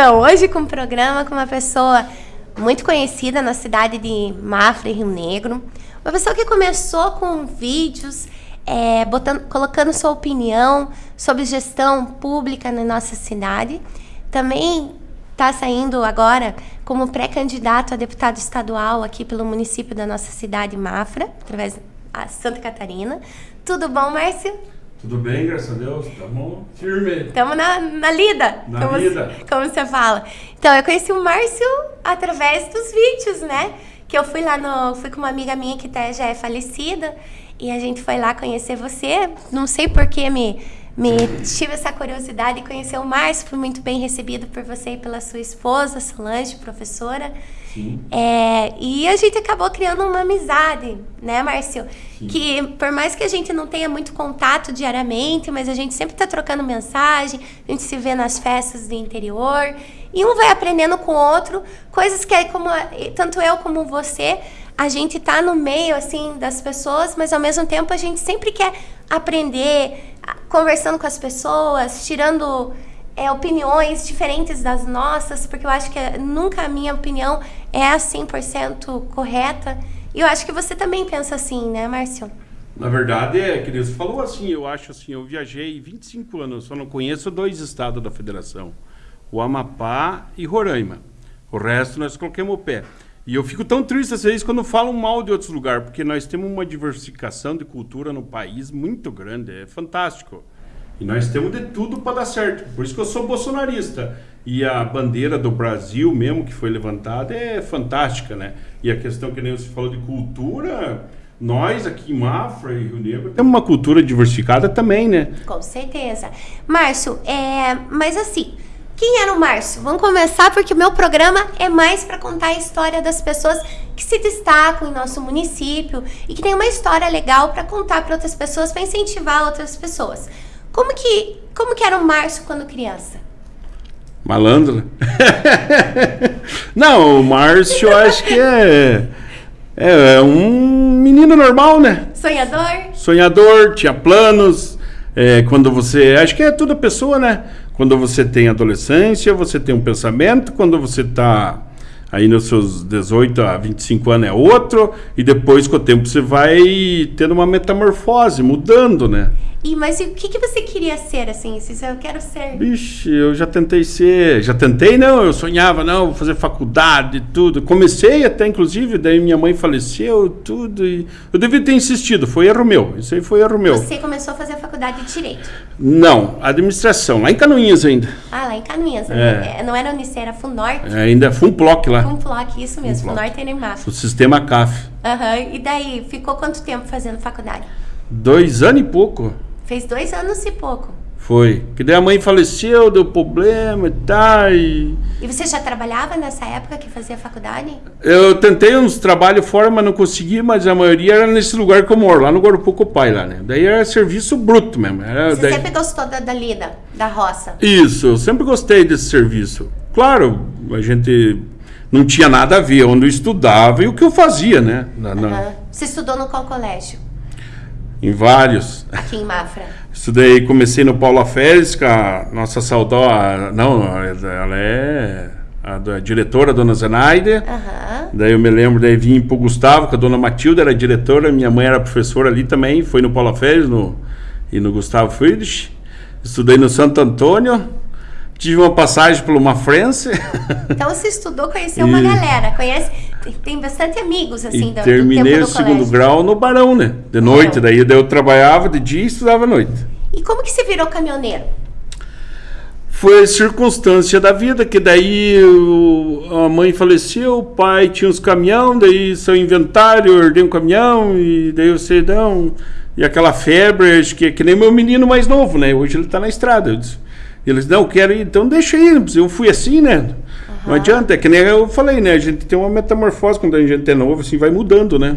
Então, hoje com um programa com uma pessoa muito conhecida na cidade de Mafra Rio Negro. Uma pessoa que começou com vídeos, é, botando, colocando sua opinião sobre gestão pública na nossa cidade. Também está saindo agora como pré-candidato a deputado estadual aqui pelo município da nossa cidade, Mafra, através da Santa Catarina. Tudo bom, Márcio? Tudo bem, graças a Deus. Estamos firme. Estamos na, na lida. Na como, lida. Como você fala. Então, eu conheci o Márcio através dos vídeos, né? Que eu fui lá no... Fui com uma amiga minha que até já é falecida. E a gente foi lá conhecer você. Não sei por que me, me tive essa curiosidade de conhecer o Márcio. Fui muito bem recebido por você e pela sua esposa, Solange, professora. Sim. É, e a gente acabou criando uma amizade, né, Márcio? Sim. Que por mais que a gente não tenha muito contato diariamente, mas a gente sempre está trocando mensagem, a gente se vê nas festas do interior, e um vai aprendendo com o outro, coisas que como tanto eu como você, a gente tá no meio assim das pessoas, mas ao mesmo tempo a gente sempre quer aprender, conversando com as pessoas, tirando é, opiniões diferentes das nossas, porque eu acho que nunca a minha opinião é a 100% correta. E eu acho que você também pensa assim, né, Márcio? Na verdade, é que Deus falou assim, eu acho assim, eu viajei 25 anos, só não conheço dois estados da federação, o Amapá e Roraima. O resto nós colocamos o pé. E eu fico tão triste às vezes quando falam mal de outros lugares, porque nós temos uma diversificação de cultura no país muito grande, é fantástico. E nós temos de tudo para dar certo. Por isso que eu sou bolsonarista. E a bandeira do Brasil mesmo que foi levantada é fantástica, né? E a questão que nem você falou de cultura, nós aqui em Mafra e Rio Negro temos uma cultura diversificada também, né? Com certeza. Márcio, é... mas assim, quem era o Márcio? Vamos começar porque o meu programa é mais para contar a história das pessoas que se destacam em nosso município e que tem uma história legal para contar para outras pessoas, para incentivar outras pessoas. Como que, como que era o Márcio quando criança? Malandro. Não, o Márcio acho que é, é, é um menino normal, né? Sonhador? Sonhador, tinha planos. É, quando você. Acho que é toda pessoa, né? Quando você tem adolescência, você tem um pensamento. Quando você está aí nos seus 18 a 25 anos é outro. E depois, com o tempo, você vai tendo uma metamorfose, mudando, né? E, mas o que, que você queria ser, assim? Se eu quero ser... Vixe, eu já tentei ser... Já tentei, não. Eu sonhava, não, vou fazer faculdade, tudo. Comecei até, inclusive, daí minha mãe faleceu, tudo. E eu devia ter insistido. Foi erro meu. Isso aí foi erro meu. Você começou a fazer a faculdade de Direito? Não, administração. Lá em Canoinhas ainda. Ah, lá em Canoinhas. É. Né? Não era Unicef, era Funnorte. É, ainda é Funploc lá. Funploc, isso mesmo. Funploc. Funnorte e. O sistema CAF. Aham. E daí, ficou quanto tempo fazendo faculdade? Dois anos e pouco. Fez dois anos e pouco. Foi. Que daí a mãe faleceu, deu problema e tal. E... E você já trabalhava nessa época que fazia faculdade? Eu tentei uns trabalhos fora, mas não consegui, mas a maioria era nesse lugar que eu moro, lá no Guarupuco Pai, lá, né? Daí era serviço bruto mesmo. Era, Você daí... sempre gostou da, da lida, da roça? Isso, eu sempre gostei desse serviço. Claro, a gente não tinha nada a ver onde eu estudava e o que eu fazia, né? Na, na... Aham. Você estudou no qual colégio? Em vários. Aqui em Mafra. Estudei, comecei no Paula Férez, com a nossa saudosa. Não, ela é a, da- diretora, a dona Zenaide. Aham. Daí eu me lembro, daí vim pro Gustavo, que a dona Matilda era diretora, minha mãe era professora ali também, foi no Paula Férez no, e no Gustavo Friedrich. Estudei no Santo Antônio, tive uma passagem pelo Mafrense Então você estudou, conheceu uma E- galera. Conhece, tem, bastante amigos, assim, e do, do terminei tempo o do segundo colégio. grau no Barão, né? De noite, Barão. daí, daí eu trabalhava de dia e estudava à noite. E como que você virou caminhoneiro? Foi circunstância da vida, que daí o- a mãe faleceu, o pai tinha uns caminhão, daí seu inventário, eu herdei um caminhão, e daí você não. E aquela febre, acho que é que nem meu menino mais novo, né? Hoje ele tá na estrada. Eu disse, eles, não, quero ir, então deixa aí. Eu fui assim, né? Não adianta, é que nem eu falei, né? A gente tem uma metamorfose quando a gente é novo, assim, vai mudando, né?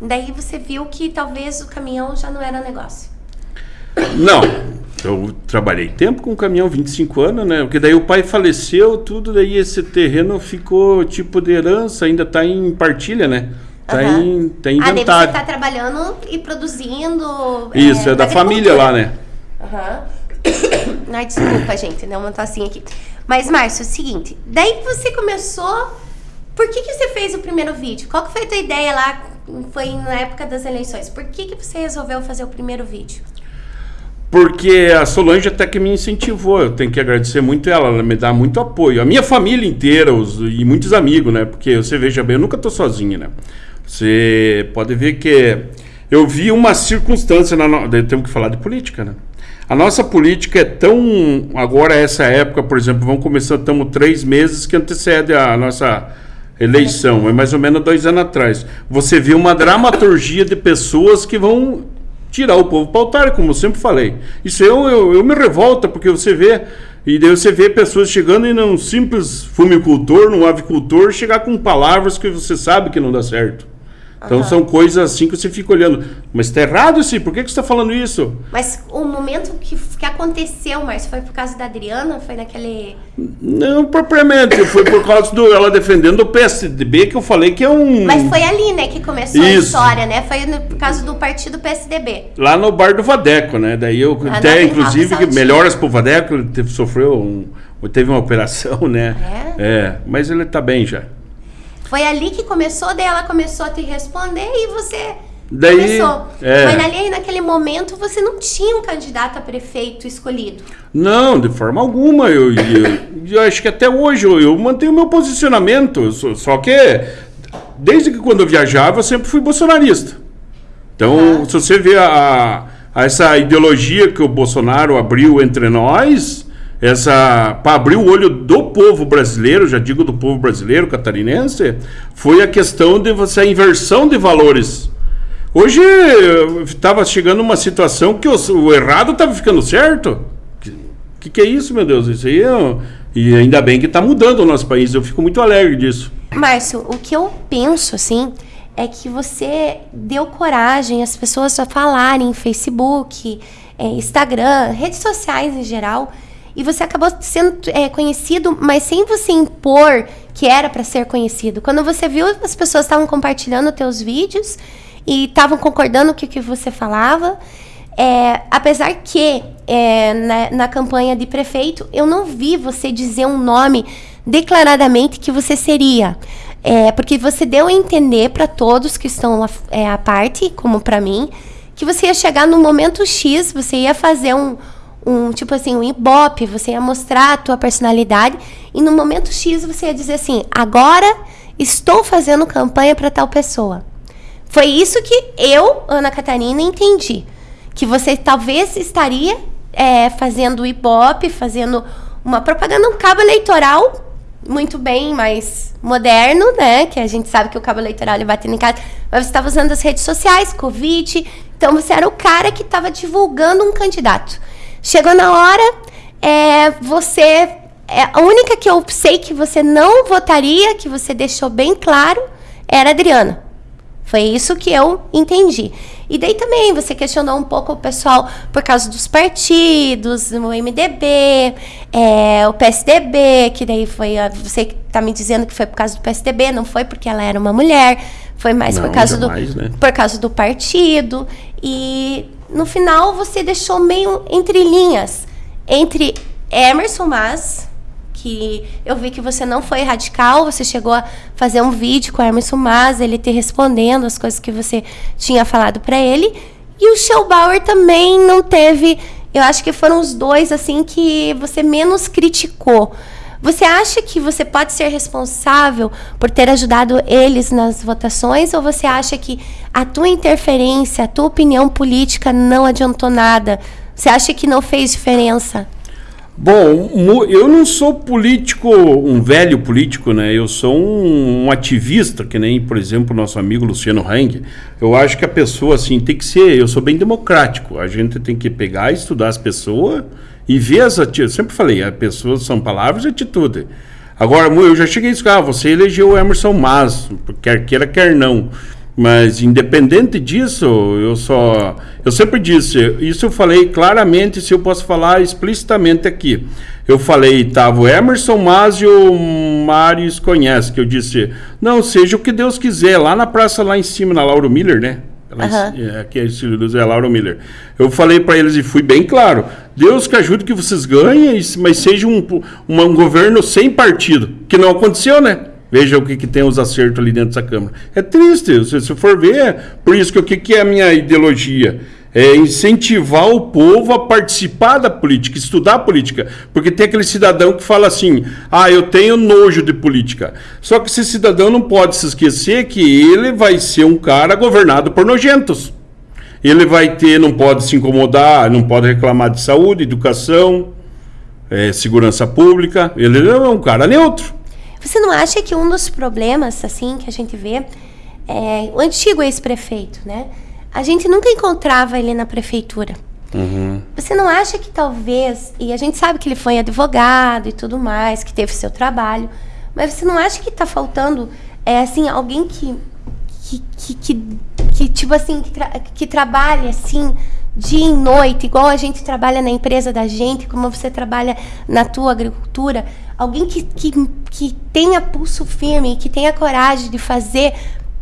Daí você viu que talvez o caminhão já não era negócio. Não, eu trabalhei tempo com caminhão, 25 anos, né? Porque daí o pai faleceu, tudo, daí esse terreno ficou tipo de herança, ainda tá em partilha, né? Tá, Aham. em, tá em Ah, daí você inventário. tá trabalhando e produzindo. Isso, é, na da família lá, né? Aham. Ai, desculpa, gente, deu uma tossinha aqui. Mas, Márcio, é o seguinte, daí você começou. Por que, que você fez o primeiro vídeo? Qual que foi a tua ideia lá? Foi na época das eleições. Por que, que você resolveu fazer o primeiro vídeo? Porque a Solange até que me incentivou, eu tenho que agradecer muito ela, ela me dá muito apoio. A minha família inteira os, e muitos amigos, né? Porque você veja bem, eu nunca tô sozinho, né? Você pode ver que eu vi uma circunstância, na no... temos que falar de política, né? A nossa política é tão. Agora, essa época, por exemplo, vamos começar, estamos três meses que antecede a nossa eleição, é mais ou menos dois anos atrás. Você vê uma dramaturgia de pessoas que vão tirar o povo para o altar, como eu sempre falei. Isso eu, eu, eu me revolta, porque você vê, e daí você vê pessoas chegando em um simples fumicultor, num avicultor, chegar com palavras que você sabe que não dá certo. Então são coisas assim que você fica olhando. Mas está errado assim, por que, que você está falando isso? Mas o momento que, que aconteceu, Márcio, foi por causa da Adriana? Foi naquele. Não, propriamente. foi por causa do ela defendendo o PSDB que eu falei que é um. Mas foi ali, né, que começou isso. a história, né? Foi no, por causa do partido PSDB. Lá no bar do Vadeco, né? Daí eu ah, até, inclusive, que melhoras pro Vadeco, ele teve, sofreu um. Teve uma operação, né? É. é mas ele está bem já. Foi ali que começou, daí ela começou a te responder e você daí, começou. É. Mas ali, naquele momento, você não tinha um candidato a prefeito escolhido. Não, de forma alguma. Eu, eu, eu acho que até hoje eu, eu mantenho meu posicionamento. Só que, desde que quando eu viajava, eu sempre fui bolsonarista. Então, se você vê a, a, essa ideologia que o Bolsonaro abriu entre nós, essa para abrir o olho do povo brasileiro, já digo do povo brasileiro catarinense, foi a questão de você a inversão de valores. Hoje estava chegando uma situação que o, o errado estava ficando certo. Que, que, que é isso, meu Deus? Isso aí é, e ainda bem que está mudando o nosso país. Eu fico muito alegre disso. Márcio, o que eu penso assim é que você deu coragem às pessoas a falarem em Facebook, é, Instagram, redes sociais em geral e você acabou sendo é, conhecido, mas sem você impor que era para ser conhecido. Quando você viu, as pessoas estavam compartilhando teus vídeos e estavam concordando com o que você falava. É, apesar que é, na, na, campanha de prefeito eu não vi você dizer um nome declaradamente que você seria. É, porque você deu a entender para todos que estão é, à parte, como para mim, que você ia chegar no momento X, você ia fazer um, um tipo assim, um ibope, você ia mostrar a tua personalidade e no momento X você ia dizer assim: "Agora estou fazendo campanha para tal pessoa". Foi isso que eu, Ana Catarina, entendi. Que você talvez estaria é, fazendo ibope, fazendo uma propaganda, um cabo eleitoral muito bem mais moderno, né? Que a gente sabe que o cabo eleitoral ele batendo em casa. Mas você estava usando as redes sociais, Covid. Então você era o cara que estava divulgando um candidato. Chegou na hora, é, você. É, a única que eu sei que você não votaria, que você deixou bem claro, era a Adriana. Foi isso que eu entendi. E daí também você questionou um pouco o pessoal por causa dos partidos, o MDB, é, o PSDB, que daí foi. Você está me dizendo que foi por causa do PSDB, não foi porque ela era uma mulher, foi mais não, por causa jamais, do. Né? Por causa do partido. E no final você deixou meio entre linhas entre Emerson Mas, que eu vi que você não foi radical, você chegou a fazer um vídeo com o Emerson Mas, ele te respondendo as coisas que você tinha falado para ele, e o Schellbauer também não teve, eu acho que foram os dois assim que você menos criticou. Você acha que você pode ser responsável por ter ajudado eles nas votações ou você acha que a tua interferência, a tua opinião política não adiantou nada? Você acha que não fez diferença? Bom, eu não sou político, um velho político, né? Eu sou um, um ativista, que nem, por exemplo, nosso amigo Luciano Hang. Eu acho que a pessoa, assim, tem que ser. Eu sou bem democrático. A gente tem que pegar, estudar as pessoas e ver as atitudes. Sempre falei, as pessoas são palavras e atitude. Agora, eu já cheguei a isso, ah, você elegeu o Emerson Mas, quer queira, quer não. Mas independente disso, eu só. Eu sempre disse, isso eu falei claramente, se eu posso falar explicitamente aqui. Eu falei, tava o Emerson Mas e o Marius conhece, que eu disse, não, seja o que Deus quiser, lá na praça, lá em cima, na Lauro Miller, né? Uhum. aqui é, é Lauro Miller. Eu falei para eles e fui bem claro. Deus que ajude que vocês ganhem, mas seja um, um, um governo sem partido. Que não aconteceu, né? Veja o que, que tem os acertos ali dentro dessa Câmara. É triste, se, se for ver, por isso que o que, que é a minha ideologia? É incentivar o povo a participar da política, estudar política. Porque tem aquele cidadão que fala assim: ah, eu tenho nojo de política. Só que esse cidadão não pode se esquecer que ele vai ser um cara governado por nojentos. Ele vai ter, não pode se incomodar, não pode reclamar de saúde, educação, é, segurança pública. Ele é um cara neutro. Você não acha que um dos problemas, assim, que a gente vê é o antigo ex-prefeito, né? A gente nunca encontrava ele na prefeitura. Uhum. Você não acha que talvez, e a gente sabe que ele foi advogado e tudo mais, que teve seu trabalho, mas você não acha que está faltando, é, assim, alguém que, que, que, que, que tipo assim, que, tra que trabalhe, assim, dia e noite, igual a gente trabalha na empresa da gente, como você trabalha na tua agricultura, alguém que, que, que tenha pulso firme, que tenha coragem de fazer,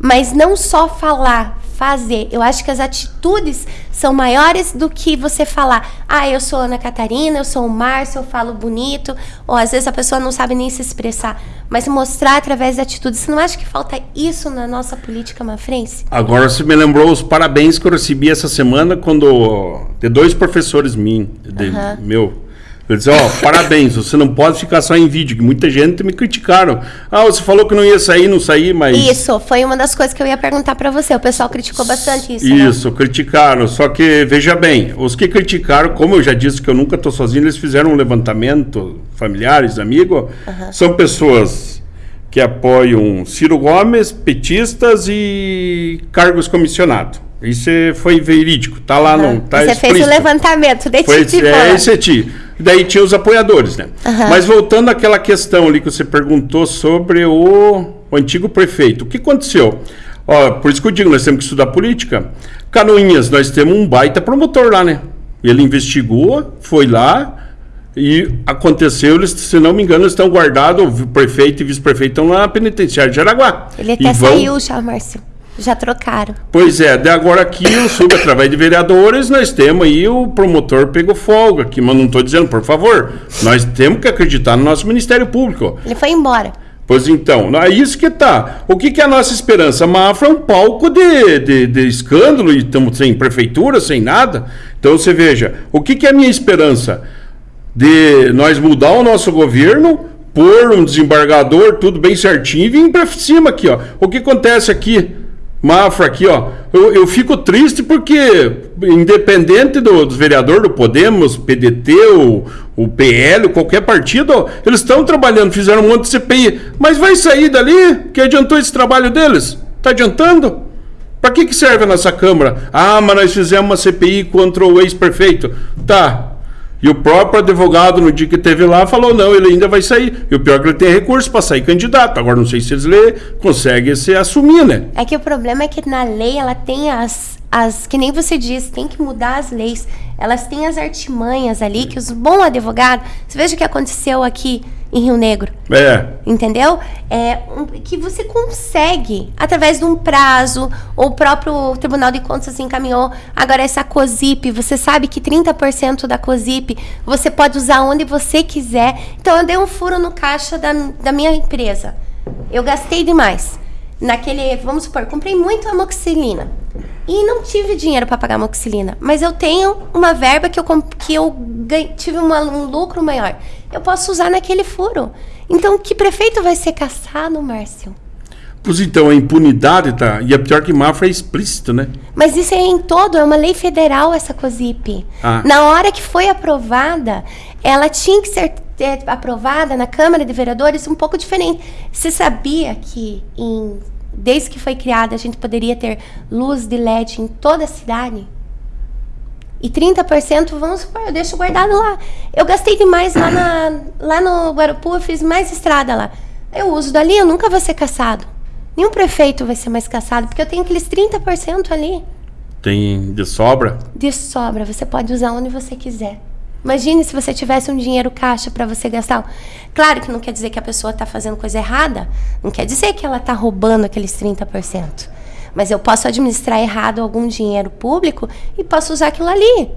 mas não só falar, fazer. Eu acho que as atitudes são maiores do que você falar, ah, eu sou Ana Catarina, eu sou o Márcio, eu falo bonito, ou às vezes a pessoa não sabe nem se expressar, mas mostrar através de atitudes. Você não acha que falta isso na nossa política mafrense? Agora você me lembrou os parabéns que eu recebi essa semana quando de dois professores mim, de, uhum. meu eu disse, ó, oh, parabéns, você não pode ficar só em vídeo, que muita gente me criticaram. Ah, você falou que não ia sair, não saí, mas... Isso, foi uma das coisas que eu ia perguntar para você, o pessoal criticou bastante isso, né? Isso, né? criticaram, só que, veja bem, os que criticaram, como eu já disse que eu nunca estou sozinho, eles fizeram um levantamento, familiares, amigos, uhum. são pessoas que apoiam Ciro Gomes, petistas e cargos comissionados. Isso foi verídico, tá lá uhum. não, tá Você explícito. fez o levantamento, de foi, É, esse é ti. Daí tinha os apoiadores, né? Uhum. Mas voltando àquela questão ali que você perguntou sobre o, o antigo prefeito. O que aconteceu? Ó, por isso que eu digo, nós temos que estudar política. Canoinhas, nós temos um baita promotor lá, né? Ele investigou, foi lá e aconteceu, eles, se não me engano, estão guardados, o prefeito e vice-prefeito estão lá na penitenciária de Jaraguá. Ele até vão... saiu já, Márcio. Já trocaram. Pois é, de agora aqui eu subo através de vereadores, nós temos aí o promotor pegou folga aqui, mas não estou dizendo, por favor, nós temos que acreditar no nosso Ministério Público. Ele foi embora. Pois então, é isso que tá. O que, que é a nossa esperança? A Mafra é um palco de, de, de escândalo e estamos sem prefeitura, sem nada. Então você veja, o que, que é a minha esperança? De nós mudar o nosso governo, pôr um desembargador, tudo bem certinho, e vir para cima aqui, ó. O que acontece aqui? Mafra aqui, ó. Eu, eu fico triste porque, independente do, do vereador do Podemos, PDT, o, o PL, qualquer partido, eles estão trabalhando, fizeram um monte de CPI. Mas vai sair dali? Que adiantou esse trabalho deles? Tá adiantando? Para que, que serve a nossa Câmara? Ah, mas nós fizemos uma CPI contra o ex-prefeito. Tá, e o próprio advogado, no dia que teve lá, falou: não, ele ainda vai sair. E o pior é que ele tem recurso para sair candidato. Agora, não sei se eles lê, conseguem se assumir, né? É que o problema é que na lei ela tem as, as. Que nem você disse, tem que mudar as leis. Elas têm as artimanhas ali que os bons advogados. Você veja o que aconteceu aqui em Rio Negro. É. Entendeu? É um, que você consegue, através de um prazo, ou o próprio Tribunal de Contas encaminhou. Agora, essa COSIP, você sabe que 30% da COSIP você pode usar onde você quiser. Então, eu dei um furo no caixa da, da minha empresa. Eu gastei demais. Naquele, vamos supor, comprei muito amoxicilina e não tive dinheiro para pagar amoxicilina, mas eu tenho uma verba que eu, que eu tive uma, um lucro maior. Eu posso usar naquele furo. Então, que prefeito vai ser caçado, Márcio? Pois então, a impunidade tá. E a pior que Mafra é explícito, né? Mas isso é em todo, é uma lei federal essa COSIP. Ah. Na hora que foi aprovada, ela tinha que ser aprovada na Câmara de Vereadores um pouco diferente. Você sabia que em desde que foi criada, a gente poderia ter luz de LED em toda a cidade. E 30%, vamos supor, eu deixo guardado lá. Eu gastei demais lá, na, lá no Guarapu, eu fiz mais estrada lá. Eu uso dali, eu nunca vou ser caçado. Nenhum prefeito vai ser mais caçado, porque eu tenho aqueles 30% ali. Tem de sobra? De sobra, você pode usar onde você quiser. Imagine se você tivesse um dinheiro caixa para você gastar. Claro que não quer dizer que a pessoa está fazendo coisa errada, não quer dizer que ela está roubando aqueles 30%. Mas eu posso administrar errado algum dinheiro público e posso usar aquilo ali.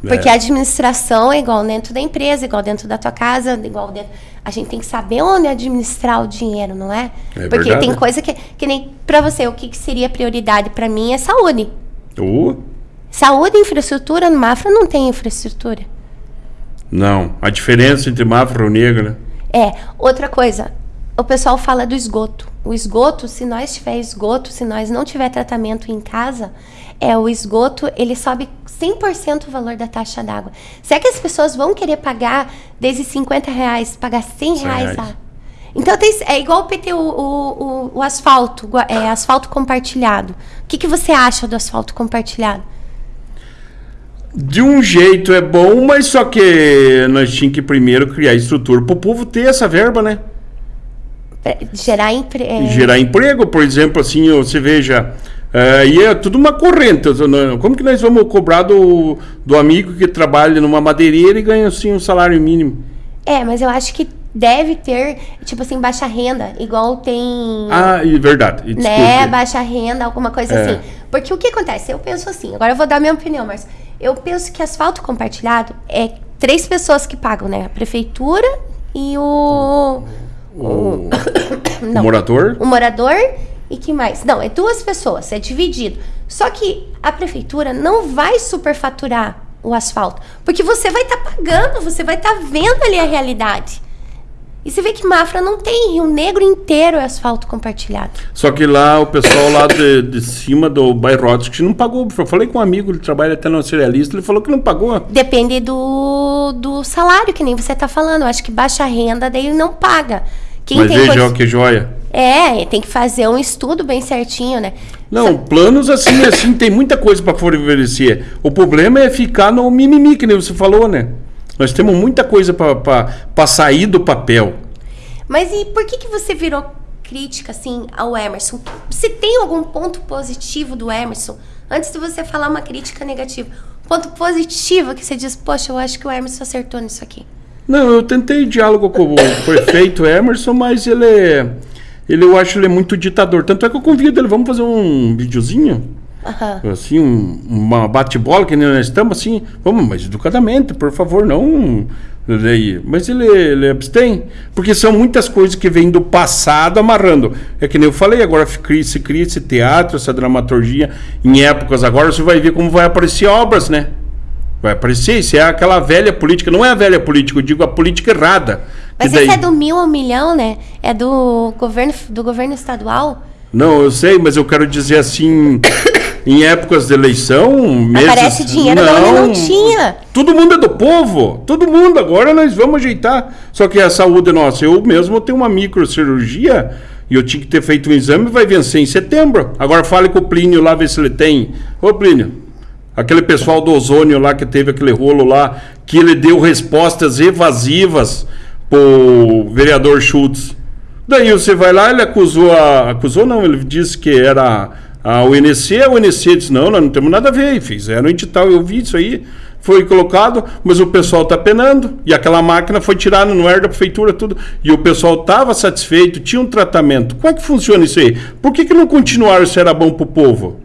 Porque a administração é igual dentro da empresa, igual dentro da tua casa, igual dentro. A gente tem que saber onde administrar o dinheiro, não é? É Porque verdade. tem coisa que, que nem pra você, o que, que seria prioridade pra mim é saúde. Uh, Saúde e infraestrutura, no Mafra não tem infraestrutura. não. A diferença entre Mafra e Rio Negro, né? É, outra coisa, o pessoal fala do esgoto. O esgoto, se nós tiver esgoto, se nós não tiver tratamento em casa, é o esgoto, ele sobe 100% o valor da taxa d'água. Será que as pessoas vão querer pagar desde 50 reais, pagar 100 reais? a- Então tem- é igual o PTU, o, o, o asfalto, é, asfalto compartilhado. O que, que você acha do asfalto compartilhado? De um jeito é bom, mas só que nós tínhamos que primeiro criar estrutura para o povo ter essa verba, né? Pra gerar empre... é, Gerar emprego, por exemplo, assim, você veja, é, e é tudo uma corrente. não- Como que nós vamos cobrar do, do amigo que trabalha numa madeireira e ganha assim um salário mínimo? É, mas eu acho que deve ter, tipo assim, baixa renda, igual tem. Ah, e verdade. né, baixa renda, alguma coisa É. assim. Porque o que acontece? Eu penso assim, agora eu vou dar minha opinião, mas eu penso que asfalto compartilhado é três pessoas que pagam, né? A prefeitura e o. O, o Não. morador? O morador e que mais? Não, é duas pessoas, é dividido. Só que a prefeitura não vai superfaturar o asfalto, porque você vai estar pagando, você vai estar vendo ali a realidade. E você vê que Mafra não tem, Rio Negro inteiro é asfalto compartilhado. Só que lá o pessoal lá de, de cima do bairro Rodsky não pagou. Eu falei com um amigo, ele trabalha até no cerealista, ele falou que não pagou. Depende do, do salário, que nem você está falando. Eu acho que baixa renda daí não paga. Quem Mas tem veja ó, que joia. É, tem que fazer um estudo bem certinho, né? Não, planos assim, assim, tem muita coisa para favorecer. O problema é ficar no mimimi, que nem você falou, né? Nós temos muita coisa para sair do papel. Mas e por que, que você virou crítica, assim, ao Emerson? Se tem algum ponto positivo do Emerson, antes de você falar uma crítica negativa, ponto positivo que você diz, poxa, eu acho que o Emerson acertou nisso aqui. Não, eu tentei diálogo com o prefeito Emerson, mas ele é. Ele, eu acho ele é muito ditador. Tanto é que eu convido ele, vamos fazer um videozinho? Assim, um- uma bate-bola que nem nós estamos, assim. Vamos, mas educadamente, por favor, não. daí. Mas ele, ele abstém. Porque são muitas coisas que vêm do passado amarrando. É que nem eu falei, agora se cria, se cria esse teatro, essa dramaturgia em épocas agora, você vai ver como vai aparecer obras, né? Vai aparecer, isso é aquela velha política, não é a velha política, eu digo a política errada. Mas daí- esse é do mil ao milhão, né? É do governo, do governo estadual. Não, eu sei, mas eu quero dizer assim, em épocas de eleição, meses... Aparece dinheiro da onde não tinha. Todo mundo é do povo, todo mundo. Agora nós vamos ajeitar. Só que a saúde nossa, eu mesmo tenho uma microcirurgia e eu tinha que ter feito um exame, vai vencer em setembro. Agora fale com o Plínio lá, ver se ele tem. Ô Plínio, aquele pessoal do ozônio lá que teve aquele rolo lá, que ele deu respostas evasivas pro vereador Schultz. Daí você vai lá, ele acusou a. Acusou não, ele disse que era a UNC, a UNC disse, não, nós não temos nada a ver, e fizeram edital, eu vi isso aí, foi colocado, mas o pessoal está penando, e aquela máquina foi tirada no ar da prefeitura, tudo, e o pessoal estava satisfeito, tinha um tratamento. Como é que funciona isso aí? Por que, que não continuaram se era bom para o povo?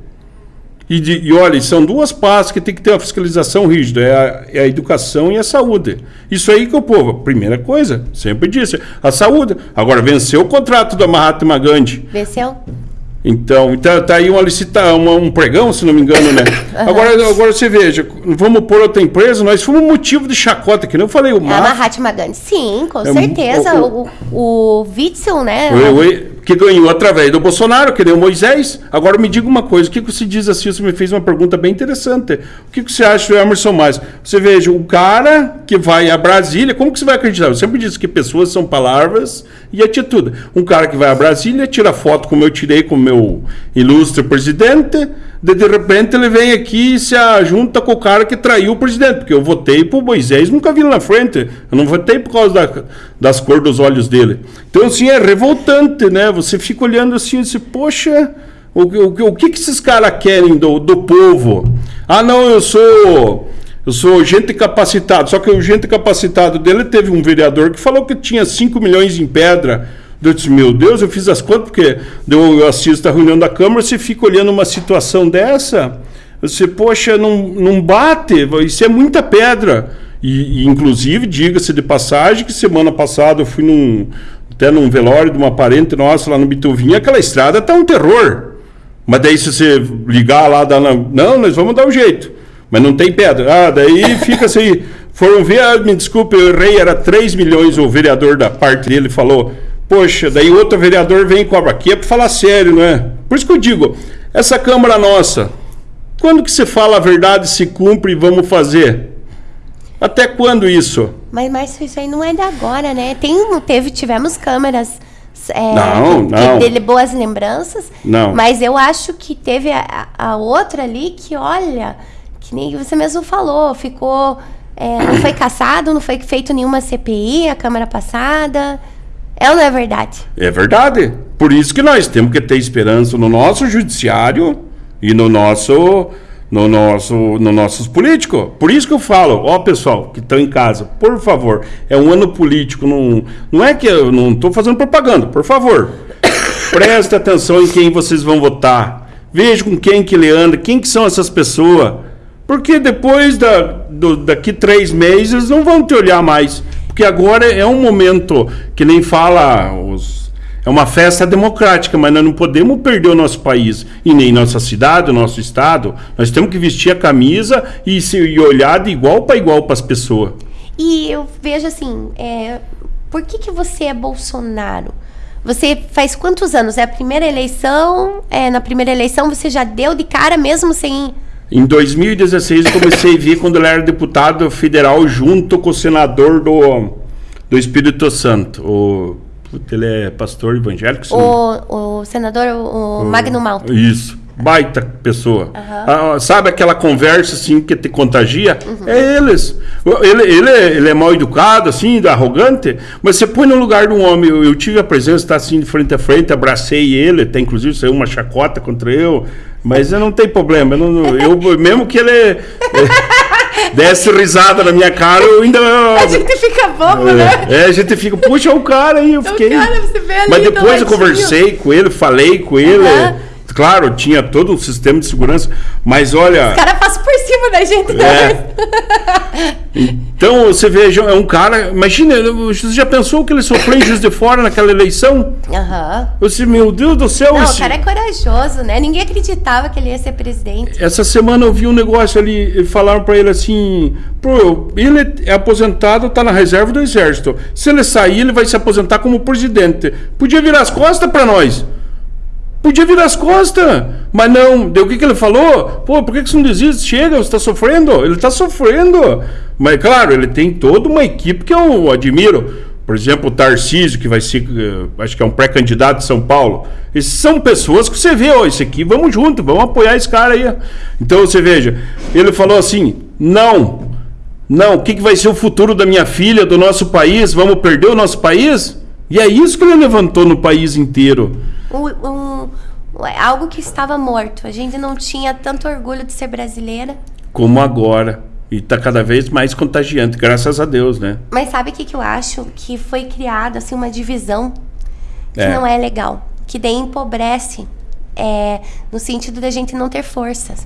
E, de- e olha, são duas partes que tem que ter uma fiscalização rígida, é a, é a educação e a saúde. Isso aí que o povo, primeira coisa, sempre disse, a saúde. Agora, venceu o contrato da Mahatma Gandhi. Venceu? Então, então tá aí uma licita, uma- um pregão, se não me engano, né? Agora, agora você veja, vamos pôr outra empresa, nós fomos motivo de chacota, que nem eu falei, o É a MAF, Mahatma Gandhi. Sim, com É, certeza. o- O, o, Witzel, né? o- o- que ganhou através do Bolsonaro, que o Moisés. Agora me diga uma coisa, o que, que você diz assim? Você me fez uma pergunta bem interessante. O que, que você acha do Emerson Mais? Você veja, o cara que vai a Brasília, como que você vai acreditar? Eu sempre disse que pessoas são palavras e atitude. Um cara que vai a Brasília, tira foto como eu tirei com o meu ilustre presidente, de, de repente ele vem aqui e se junta com o cara que traiu o presidente, porque eu votei pro Moisés, nunca vi ele na frente. Eu não votei por causa da- das cores dos olhos dele. Então, assim, é revoltante, né? Você fica olhando assim e diz, poxa, o, o, o que, que esses caras querem do, do povo? Ah, não, eu sou. Eu sou gente capacitado. Só que o gente capacitado dele teve um vereador que falou que tinha 5 milhões em pedra. Eu disse, meu Deus, eu fiz as contas, porque eu assisto a reunião da Câmara, você fica olhando uma situação dessa, Você, poxa, não, não bate, isso é muita pedra. E, e inclusive, diga-se de passagem, que semana passada eu fui num, até num velório de uma parente nossa lá no Bituvinha, aquela estrada tá um terror. Mas daí se você ligar lá, dá na... não, nós vamos dar um jeito. Mas não tem pedra. Ah, daí fica assim. Foram ver, ah, me desculpe, eu errei, era 3 milhões, o vereador da parte dele falou. Poxa, daí outro vereador vem e cobra. Aqui é para falar sério, não é? Por isso que eu digo, essa Câmara nossa, quando que se fala a verdade, se cumpre e vamos fazer? Até quando isso? Mas, isso aí não é de agora, né? Tem, teve, tivemos câmeras é, não, não. dele boas lembranças. Não. Mas eu acho que teve a, a outra ali que, olha, que nem você mesmo falou, ficou. É, não foi caçado, não foi feito nenhuma CPI a Câmara passada. É ou não é verdade? É verdade. Por isso que nós temos que ter esperança no nosso judiciário e no nosso no nosso no nossos políticos. Por isso que eu falo, ó pessoal que estão em casa, por favor, é um ano político, não, não é que eu não estou fazendo propaganda, por favor, preste atenção em quem vocês vão votar, veja com quem que ele anda, quem que são essas pessoas, porque depois da, do, daqui três meses não vão te olhar mais, porque agora é um momento que nem fala os é uma festa democrática, mas nós não podemos perder o nosso país e nem nossa cidade, o nosso estado. Nós temos que vestir a camisa e, se, e olhar de igual para igual para as pessoas. E eu vejo assim, é, por que, que você é Bolsonaro? Você faz quantos anos? É a primeira eleição? É, na primeira eleição você já deu de cara mesmo sem. Em 2016 eu comecei a vir quando ele era deputado federal junto com o senador do, do Espírito Santo, o ele é pastor evangélico. O, o senador, o, o Magno Malta. Isso. Baita pessoa. Uhum. Ah, sabe aquela conversa assim que te contagia? Uhum. É eles. Ele, ele, é, ele é mal educado, assim, arrogante, mas você põe no lugar de um homem. Eu, eu tive a presença, está assim de frente a frente, abracei ele, até inclusive saiu uma chacota contra eu, mas não tem problema. Eu, não, eu mesmo que ele. É, desce risada na minha cara, eu ainda. A gente fica bobo, é, né? É, a gente fica, puxa, o cara aí, eu fiquei. Cara, Mas depois eu conversei com ele, falei com ele. Uhum. Claro, tinha todo um sistema de segurança, mas olha. Os caras passam por cima da gente, né? Então, você veja, é um cara. Imagina, você já pensou que ele sofreu em Juiz de Fora naquela eleição? Aham. Uhum. Disse, meu Deus do céu. Não, esse... o cara é corajoso, né? Ninguém acreditava que ele ia ser presidente. Essa semana eu vi um negócio ali, falaram para ele assim: Pô, ele é aposentado, tá na reserva do exército. Se ele sair, ele vai se aposentar como presidente. Podia virar as costas para nós. Podia virar as costas, mas não. Deu o que, que ele falou? Pô, por que, que você não desiste? Chega, você está sofrendo? Ele está sofrendo. Mas, claro, ele tem toda uma equipe que eu admiro. Por exemplo, o Tarcísio, que vai ser, eh, acho que é um pré-candidato de São Paulo. Esses são pessoas que você vê, ó, esse aqui, vamos junto, vamos apoiar esse cara aí. Então, você veja, ele falou assim: não, não, o que, que vai ser o futuro da minha filha, do nosso país? Vamos perder o nosso país? E é isso que ele levantou no país inteiro um, algo que estava morto. A gente não tinha tanto orgulho de ser brasileira. Como agora. E está cada vez mais contagiante, graças a Deus, né? Mas sabe o que, que eu acho? Que foi criada assim, uma divisão que é. não é legal. Que daí empobrece é, no sentido da gente não ter forças.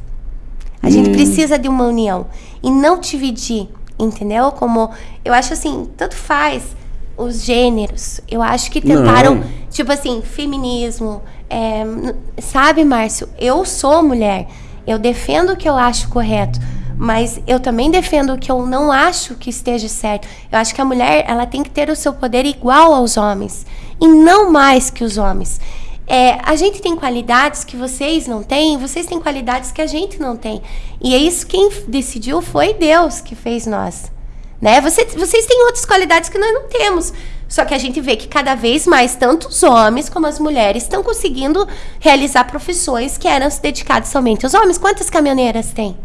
A hum. gente precisa de uma união. E não dividir, entendeu? Como eu acho assim, tanto faz os gêneros. Eu acho que tentaram, Não. tipo assim, feminismo. É, sabe, Márcio? Eu sou mulher. Eu defendo o que eu acho correto. Mas eu também defendo o que eu não acho que esteja certo. Eu acho que a mulher ela tem que ter o seu poder igual aos homens. E não mais que os homens. É, a gente tem qualidades que vocês não têm, vocês têm qualidades que a gente não tem. E é isso quem decidiu foi Deus que fez nós. Né? Você, vocês têm outras qualidades que nós não temos. Só que a gente vê que cada vez mais, tanto os homens como as mulheres estão conseguindo realizar profissões que eram dedicadas somente aos homens. Quantas caminhoneiras tem?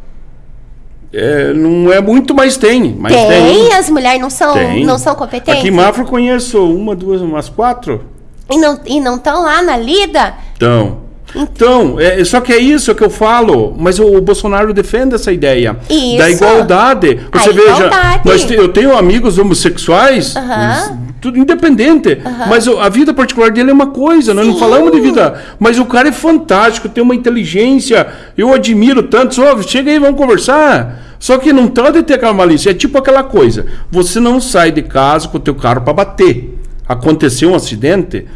É, não é muito, mas tem. Mas tem, tem. as mulheres não são, não são competentes? Aqui em Mafra conheço uma, duas, umas quatro. E não estão e não lá na lida? Estão. Então, é, só que é isso que eu falo, mas o, o Bolsonaro defende essa ideia isso. da igualdade. Você a veja, te, eu tenho amigos homossexuais, tudo independente. Mas a vida particular dele é uma coisa, nós não falamos de vida. Mas o cara é fantástico, tem uma inteligência, eu admiro tanto. Só, chega aí, vamos conversar. Só que não pode ter aquela malícia. É tipo aquela coisa: você não sai de casa com o teu carro para bater. Aconteceu um acidente,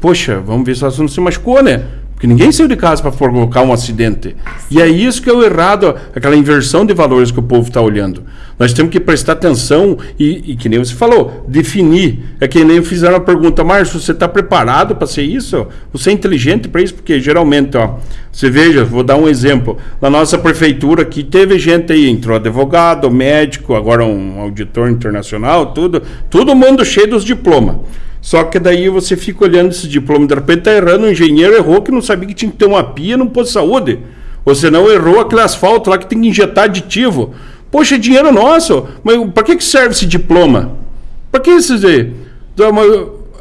poxa, vamos ver se você não se machucou, né? Porque ninguém saiu de casa para provocar um acidente. E é isso que é o errado, aquela inversão de valores que o povo está olhando. Nós temos que prestar atenção e, e, que nem você falou, definir. É que nem fizeram a pergunta, Márcio, você está preparado para ser isso? Você é inteligente para isso? Porque geralmente, ó, você veja, vou dar um exemplo. Na nossa prefeitura aqui teve gente aí, entrou advogado, médico, agora um auditor internacional, tudo, todo mundo cheio dos diplomas. Só que daí você fica olhando esse diploma, de repente tá errando, o engenheiro errou que não sabia que tinha que ter uma pia no posto de saúde. Ou senão errou aquele asfalto lá que tem que injetar aditivo. Poxa, é dinheiro nosso. Mas para que, que serve esse diploma? Para que isso dizer?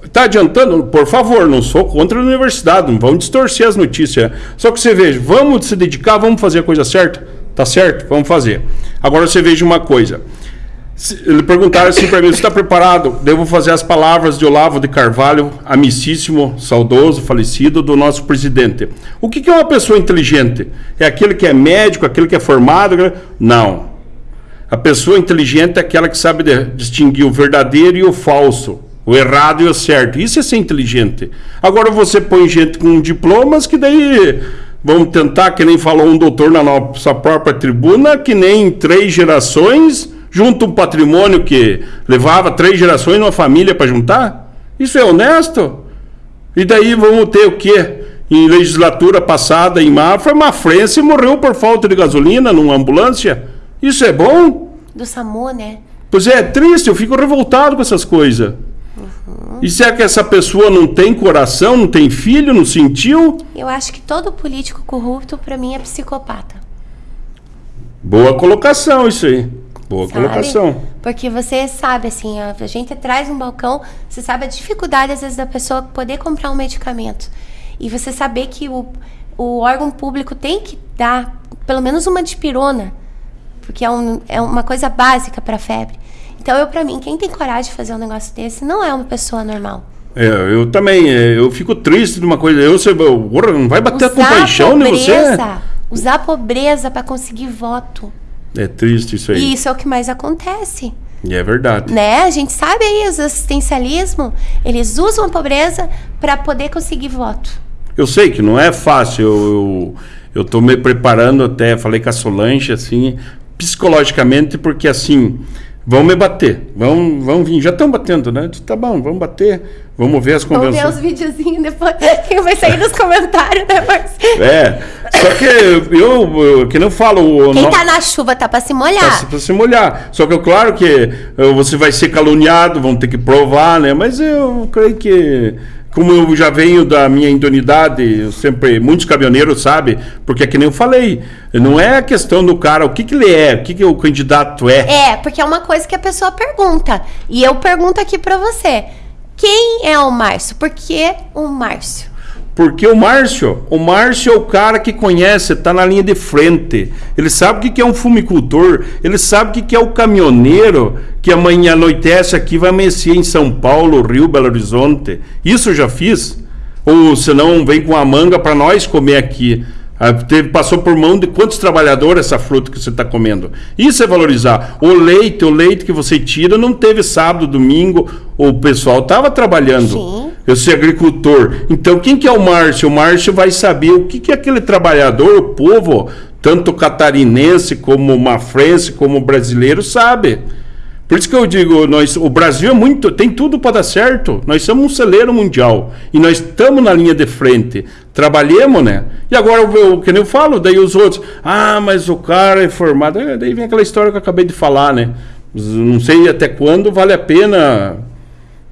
Está adiantando? Por favor, não sou contra a universidade, não vamos distorcer as notícias. Só que você veja, vamos se dedicar, vamos fazer a coisa certa? Tá certo? Vamos fazer. Agora você veja uma coisa. Ele perguntaram assim para mim: você está preparado? Devo fazer as palavras de Olavo de Carvalho, amicíssimo, saudoso, falecido, do nosso presidente. O que que é uma pessoa inteligente? É aquele que é médico, aquele que é formado? Não. A pessoa inteligente é aquela que sabe distinguir o verdadeiro e o falso, o errado e o certo. Isso é ser inteligente. Agora você põe gente com diplomas que daí vamos tentar, que nem falou um doutor na nossa própria tribuna, que nem três gerações junta um patrimônio que levava três gerações numa família para juntar. Isso é honesto? E daí vamos ter o quê? Em legislatura passada em Mafra, Mafrense morreu por falta de gasolina numa ambulância. Isso é bom? Do SAMU, né? Pois é, é triste, eu fico revoltado com essas coisas. E se é que essa pessoa não tem coração, não tem filho, não sentiu? Eu acho que todo político corrupto, pra mim, é psicopata. Boa colocação isso aí. Boa sabe? colocação. Porque você sabe, assim, a a gente traz um balcão, você sabe a dificuldade, às vezes, da pessoa poder comprar um medicamento. E você saber que o, o órgão público tem que dar pelo menos uma dipirona, porque é, um, é uma coisa básica para febre. Então, eu, para mim, quem tem coragem de fazer um negócio desse não é uma pessoa normal. É, eu também, é, eu fico triste de uma coisa. Eu, você, não vai bater a Usar compaixão em você? usar a pobreza para conseguir voto. É triste isso aí. E isso é o que mais acontece. E é verdade. né? A gente sabe aí, os assistencialismo, eles usam a pobreza para poder conseguir voto. Eu sei que não é fácil. Eu, eu, eu me preparando até, falei com a Solange, assim, psicologicamente, porque assim, vão me bater. Vão, vão vir. Já estão batendo, né? Tá bom, vamos bater. Vamos ver as Vamos ver os videozinhos depois, que vai sair nos comentários, Marcelo? É. Só que eu, eu que não falo. o Quem no- tá na chuva tá pra se molhar. Se, pra se molhar. Só que claro que eh, você vai ser caluniado, vão ter que provar, né? Mas eu creio que, como eu já venho da minha indonidade, eu sempre, muitos caminhoneiros sabem, porque é que nem eu falei, não é a questão do cara, o que, que ele é, o que, que o candidato é. É, porque é uma coisa que a pessoa pergunta. E eu pergunto aqui pra você. Quem é o Márcio? Por que o Márcio? Porque o Márcio, o Márcio é o cara que conhece, tá na linha de frente. Ele sabe o que é um fumicultor, ele sabe o que que é o caminhoneiro que amanhã anoitece aqui vai amanhecer em São Paulo, Rio, Belo Horizonte. Isso eu já fiz. Ou senão vem com a manga para nós comer aqui. Ah, teve- passou por mão de quantos trabalhadores essa fruta que você está comendo. Isso é valorizar. O leite, o leite que você tira não teve sábado, domingo, o pessoal estava trabalhando. Sim. Eu sou agricultor. Então, quem que é o Márcio? O Márcio vai saber o que, que é aquele trabalhador, o povo, tanto catarinense como mafrense, como brasileiro, sabe. Por isso que eu digo, nós, o Brasil é muito, tem tudo para dar certo. Nós somos um celeiro mundial e nós estamos na linha de frente. Trabalhemos, né? E agora, o que eu falo, daí os outros, ah, mas o cara é formado. É, daí vem aquela história que eu acabei de falar, né? Não sei até quando vale a pena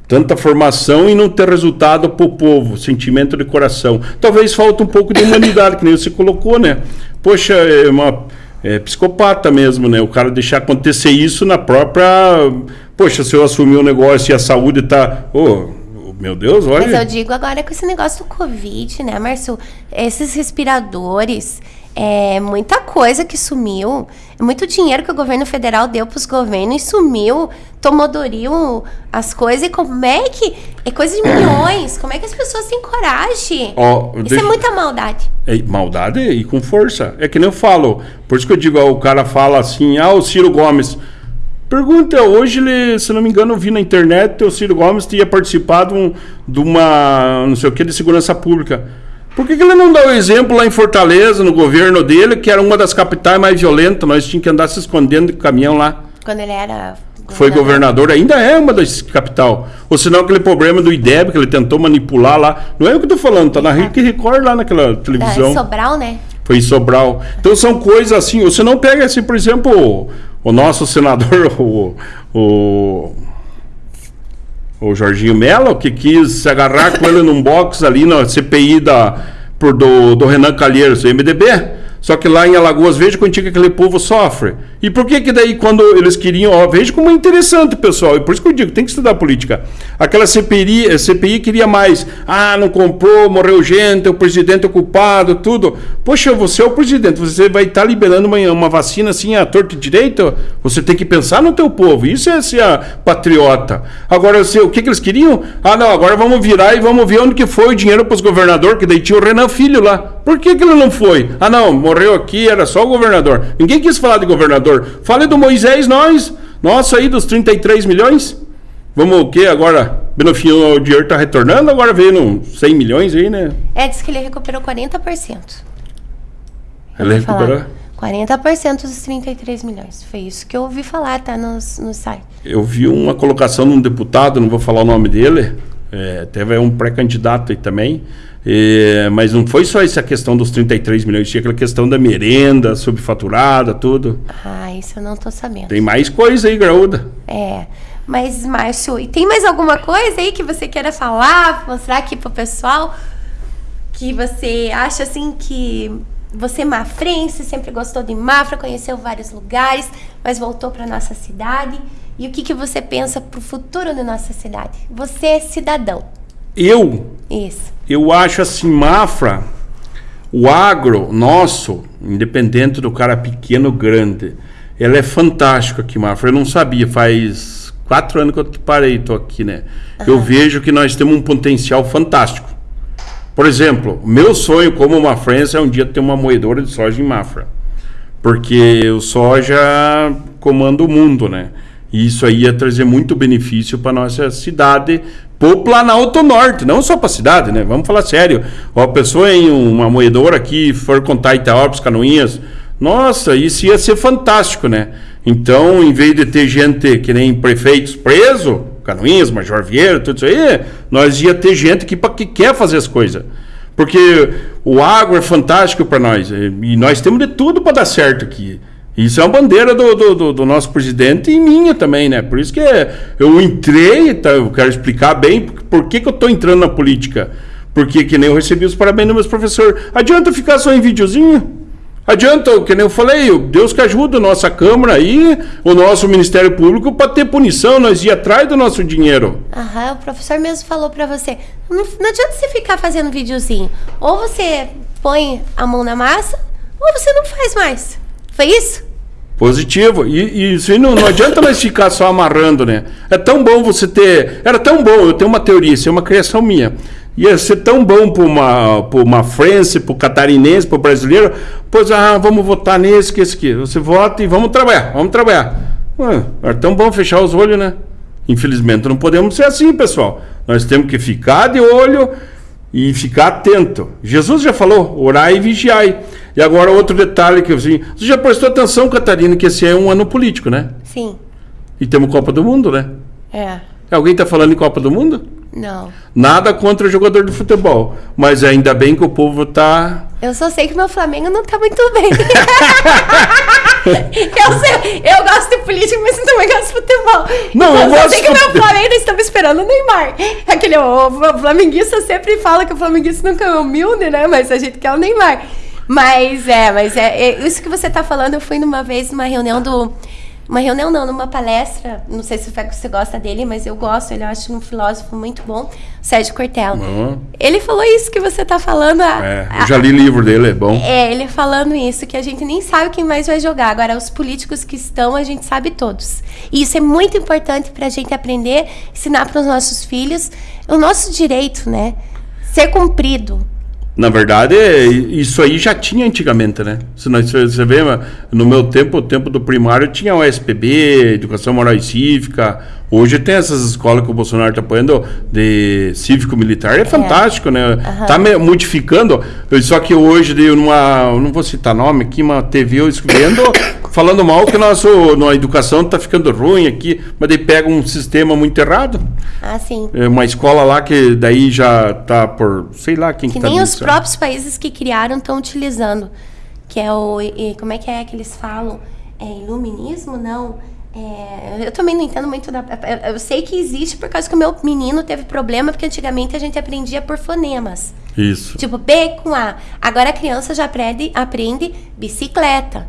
tanta formação e não ter resultado para o povo, sentimento de coração. Talvez falte um pouco de humanidade, que nem você colocou, né? Poxa, é uma é psicopata mesmo, né? O cara deixar acontecer isso na própria. Poxa, se eu assumir o negócio e a saúde tá. Ô, meu Deus, olha. Mas eu digo agora com esse negócio do Covid, né, Márcio? Esses respiradores, É muita coisa que sumiu. É muito dinheiro que o governo federal deu para os governos e sumiu. Tomou Doril as coisas. E como é que. É coisa de milhões. Como é que as pessoas têm coragem? Ó, Isso deixa- é muita maldade. É, maldade e com força. É que nem eu falo. Por isso que eu digo, ó, o cara fala assim, ah, o Ciro Gomes. Pergunta, hoje ele, se não me engano, eu vi na internet, o Ciro Gomes tinha participado de uma, não sei o que, de segurança pública. Por que, que ele não dá o exemplo lá em Fortaleza, no governo dele, que era uma das capitais mais violentas, nós tínhamos que andar se escondendo de caminhão lá. Quando ele era. Foi governador, ainda é uma das capital. Ou senão aquele problema do IDEB que ele tentou manipular lá. Não é o que eu tô falando, tá na Rick Record lá naquela televisão. Sobral, né? Foi em Sobral. Então são coisas assim. Você não pega assim, por exemplo, o, o nosso senador, o, o, o Jorginho Mello, que quis se agarrar com ele num box ali na CPI da, por, do, do Renan Calheiros, do MDB. Só que lá em Alagoas, veja quanto que aquele povo sofre. E por que que daí, quando eles queriam... Ó, veja como é interessante, pessoal. E por isso que eu digo, tem que estudar política. Aquela CPI, eh, CPI queria mais. Ah, não comprou, morreu gente, o presidente é culpado, tudo. Poxa, você é o presidente, você vai estar liberando uma, uma vacina assim, a torto e direito? Você tem que pensar no teu povo. Isso é ser patriota. Agora, você, o que, que eles queriam? Ah, não, agora vamos virar e vamos ver onde que foi o dinheiro para os governadores, que daí tinha o Renan Filho lá. Por que, que ele não foi? Ah, não, morreu aqui, era só o governador. Ninguém quis falar de governador. Fale do Moisés, nós. Nossa, aí dos 33 milhões. Vamos o quê agora? No fim, o dinheiro está retornando, agora veio uns 100 milhões aí, né? É, diz que ele recuperou 40%. Eu Ele recuperou? 40% dos 33 milhões. Foi isso que eu ouvi falar, tá nos, no site. Eu vi uma colocação de um deputado, não vou falar o nome dele, é, teve um pré-candidato aí também, mas não foi só essa questão dos 33 milhões, tinha aquela questão da merenda subfaturada, tudo. Ah, isso eu não tô sabendo. Tem mais coisa aí, graúda. É. Mas, Márcio, e tem mais alguma coisa aí que você queira falar, mostrar aqui pro pessoal? Que você acha assim que você é mafrense, sempre gostou de Mafra, conheceu vários lugares, mas voltou para nossa cidade. E o que, que você pensa pro futuro da nossa cidade? Você é cidadão. Eu, Isso. eu acho assim, Mafra, o agro nosso, independente do cara pequeno ou grande, ele é fantástico aqui, Mafra. Eu não sabia, faz quatro anos que eu parei, tô aqui, né? Eu vejo que nós temos um potencial fantástico. Por exemplo, meu sonho como mafrense é um dia ter uma moedora de soja em Mafra. Porque o soja comanda o mundo, né? E isso aí ia trazer muito benefício para nossa cidade, pro Planalto Norte, não só para a cidade, né? Vamos falar sério. Ó, a pessoa em uma moedora aqui for contar Itaópolis, Canoinhas, nossa, isso ia ser fantástico, né? Então, em vez de ter gente que nem prefeitos preso, Canoinhas, Major Vieira, tudo isso aí, nós ia ter gente que, que quer fazer as coisas. Porque o agro é fantástico para nós. E nós temos de tudo para dar certo aqui. Isso é uma bandeira do, do, do- do nosso presidente e minha também, né? Por isso que eu entrei, tá? eu quero explicar bem por, que, que eu estou entrando na política. Porque que nem eu recebi os parabéns dos meus professores. Adianta ficar só em videozinho? Adianta, que nem eu falei, Deus que ajuda a nossa Câmara aí, o nosso Ministério Público, para ter punição, nós ir atrás do nosso dinheiro. Aham, o professor mesmo falou pra você. Não, não adianta você ficar fazendo videozinho. Ou você põe a mão na massa, ou você não faz mais. Foi isso? Positivo. E, e isso não, não adianta nós ficar só amarrando, né? É tão bom você ter. Era tão bom, eu tenho uma teoria, isso é uma criação minha. Ia ser tão bom para uma, pra uma Frense, para o catarinense, para o brasileiro. Pois, ah, vamos votar nesse, que esse aqui. Você vota e vamos trabalhar, vamos trabalhar. Ué, é tão bom fechar os olhos, né? Infelizmente não podemos ser assim, pessoal. Nós temos que ficar de olho e ficar atento. Jesus já falou, orai e vigiai. E agora outro detalhe que eu assim, você já prestou atenção, Catarina, que esse é um ano político, né? Sim. E temos Copa do Mundo, né? É. Alguém está falando em Copa do Mundo? Não. Nada contra o jogador de futebol, mas ainda bem que o povo está Eu só sei que meu Flamengo não tá muito bem. eu, sei, eu gosto de política, mas eu também gosto de futebol. Não, eu eu só gosto sei que meu Flamengo estamos esperando o Neymar. Aquele, o, o flamenguista sempre fala que o flamenguista nunca é humilde, né? Mas a gente quer o Neymar. Mas é, mas é, é isso que você tá falando. Eu fui numa vez numa reunião do, uma reunião não, numa palestra, não sei se você gosta dele, mas eu gosto, ele eu acho um filósofo muito bom, Sérgio Cortella. Uhum. Ele falou isso que você está falando. A, é, eu já li livro dele, é bom. É, ele falando isso, que a gente nem sabe quem mais vai jogar. Agora, os políticos que estão, a gente sabe todos. E isso é muito importante para a gente aprender, ensinar para os nossos filhos o nosso direito, né? Ser cumprido. Na verdade, isso aí já tinha antigamente, né? Se você vê, no meu tempo, o tempo do primário, tinha o SPB, Educação Moral e Cívica. Hoje tem essas escolas que o Bolsonaro está apoiando de cívico-militar. É, é, fantástico, né? Está modificando. Só que hoje, de uma, não vou citar nome aqui, uma TV eu escrevendo falando mal que nosso, a educação está ficando ruim aqui, mas daí pega um sistema muito errado. Ah, sim. É uma escola lá que daí já está por, sei lá quem que, que tá nem os próprios países que criaram estão utilizando, que é o, e, como é que é que eles falam? É iluminismo? Não. É, eu também não entendo muito da. Eu sei que existe por causa que o meu menino teve problema, porque antigamente a gente aprendia por fonemas. Isso. Tipo, B com A. Agora a criança já aprende, aprende bicicleta.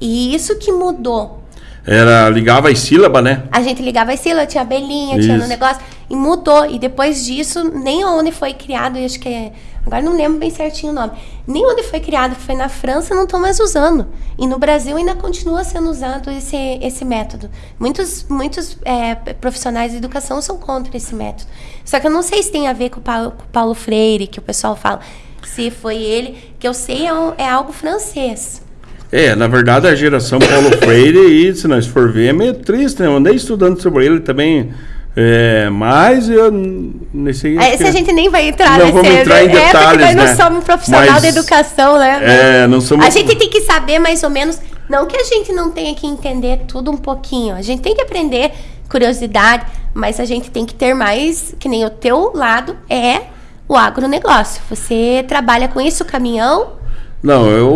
E isso que mudou. Era, ligava as sílabas, né? A gente ligava as sílabas, tinha abelhinha, isso. tinha no negócio. E mudou. E depois disso, nem onde foi criado, acho que é. Agora não lembro bem certinho o nome. Nem onde foi criado, que foi na França, não estão mais usando. E no Brasil ainda continua sendo usado esse, esse método. Muitos, muitos é, profissionais de educação são contra esse método. Só que eu não sei se tem a ver com o Paulo, com o Paulo Freire, que o pessoal fala. Se foi ele, que eu sei é, um, é algo francês. É, na verdade a geração Paulo Freire, e se nós for ver, é meio triste, né? Eu andei estudando sobre ele também. É, mas eu nesse é, se a gente nem vai entrar não nesse vamos entrar em detalhes, é porque nós né? não somos profissional mas, da educação, né? É, não somos. A gente tem que saber mais ou menos, não que a gente não tenha que entender tudo um pouquinho. A gente tem que aprender curiosidade, mas a gente tem que ter mais, que nem o teu lado é o agronegócio. Você trabalha com isso, caminhão, não, eu,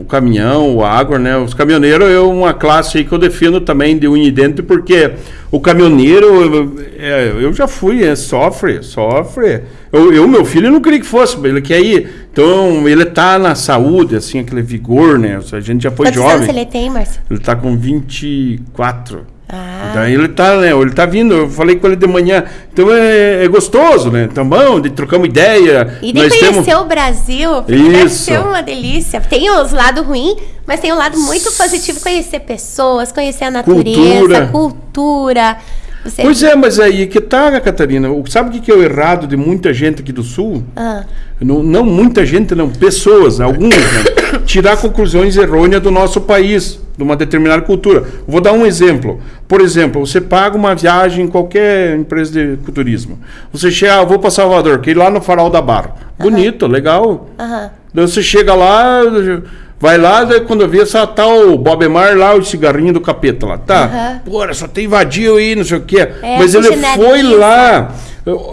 o caminhão, o agro, né? Os caminhoneiros é uma classe aí que eu defino também de unha e dente, porque o caminhoneiro, é, eu já fui, é, sofre, sofre. Eu, eu, meu filho, não queria que fosse, ele quer ir. Então, ele tá na saúde, assim, aquele vigor, né? A gente já foi Quantos jovem. Quantos anos ele tem, Márcio? Ele tá com 24. Ah. Daí ele tá, né? Ele tá vindo, eu falei com ele de manhã. Então é, é gostoso, né? Então, bom, de trocamos ideia. E de conhecer temos... o Brasil, deve ser uma delícia. Tem os lados ruins, mas tem um lado muito positivo, conhecer pessoas, conhecer a natureza, cultura. cultura. Você... Pois é, mas aí que tá, Catarina. Sabe o que é o errado de muita gente aqui do Sul? Ah. Não, não muita gente, não. Pessoas, algumas, né? Tirar conclusões errôneas do nosso país, de uma determinada cultura. Vou dar um exemplo. Por exemplo, você paga uma viagem em qualquer empresa de turismo. Você chega, ah, vou para Salvador, que ir lá no Farol da Barra. Bonito, legal. Uhum. Daí você chega lá Vai lá, quando vi essa tal Bob Mar lá, o cigarrinho do capeta lá. Tá, uhum. pô, só tem vadio aí, não sei o quê. É, Mas ele foi lá.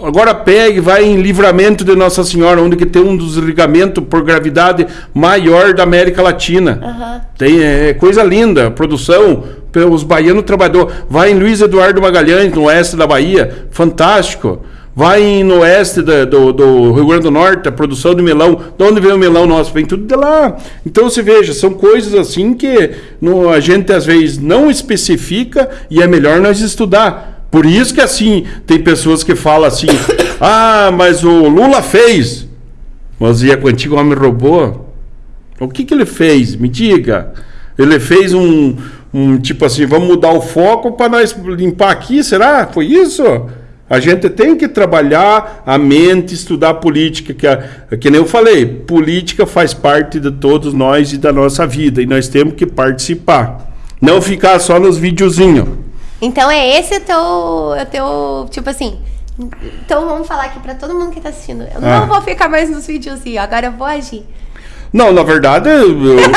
Agora pegue, vai em livramento de Nossa Senhora, onde que tem um dos ligamentos por gravidade maior da América Latina. Uhum. Tem é, coisa linda, produção, os baianos trabalhou. Vai em Luiz Eduardo Magalhães, no oeste da Bahia, fantástico. Vai no oeste da, do, do, Rio Grande do Norte, a produção de melão. De onde vem o melão nosso? Vem tudo de lá. Então você veja, são coisas assim que no, a gente às vezes não especifica e é melhor nós estudar. Por isso que assim, tem pessoas que falam assim, ah, mas o Lula fez. Mas e a antigo homem roubou? O que, que ele fez? Me diga. Ele fez um, um tipo assim, vamos mudar o foco para nós limpar aqui, será? Foi isso? A gente tem que trabalhar a mente, estudar política, que, a, que nem eu falei, política faz parte de todos nós e da nossa vida, e nós temos que participar. Não ficar só nos videozinhos. Então é esse o teu, o teu tipo assim. Então vamos falar aqui para todo mundo que está assistindo. Eu ah. não vou ficar mais nos videozinhos, agora eu vou agir. Não, na verdade, eu, eu...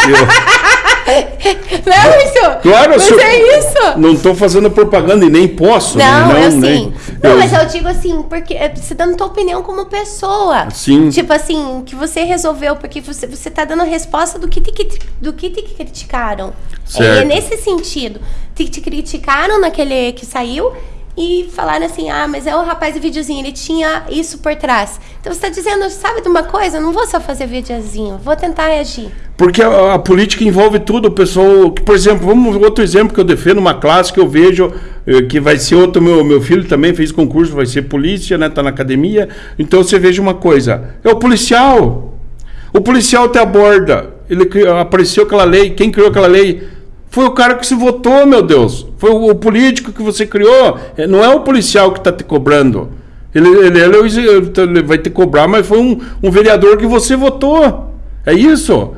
Não é isso? Claro, mas é isso. Não estou fazendo propaganda e nem posso. Não, né? não eu nem, sim. Não, eu... mas eu digo assim, porque é, você dando tua opinião como pessoa. Sim. Tipo assim, que você resolveu, porque você, você tá dando resposta do que te, do que te criticaram. Certo. É, nesse sentido. Te, te criticaram naquele que saiu. E falaram assim: ah, mas é o rapaz do videozinho, ele tinha isso por trás. Então você está dizendo, sabe de uma coisa? Eu não vou só fazer videozinho, vou tentar reagir. Porque a, a, política envolve tudo, o pessoal. Por exemplo, vamos outro exemplo que eu defendo, uma classe que eu vejo eh, que vai ser outro. Meu, meu filho também fez concurso, vai ser polícia, né? Tá na academia. Então você veja uma coisa: é o policial. O policial te aborda. Ele apareceu aquela lei. Quem criou aquela lei? Foi o cara que se votou, meu Deus. Foi o, político que você criou. É, não é o policial que está te cobrando. Ele, ele, ele, ele, vai te cobrar, mas foi um, um vereador que você votou. É isso.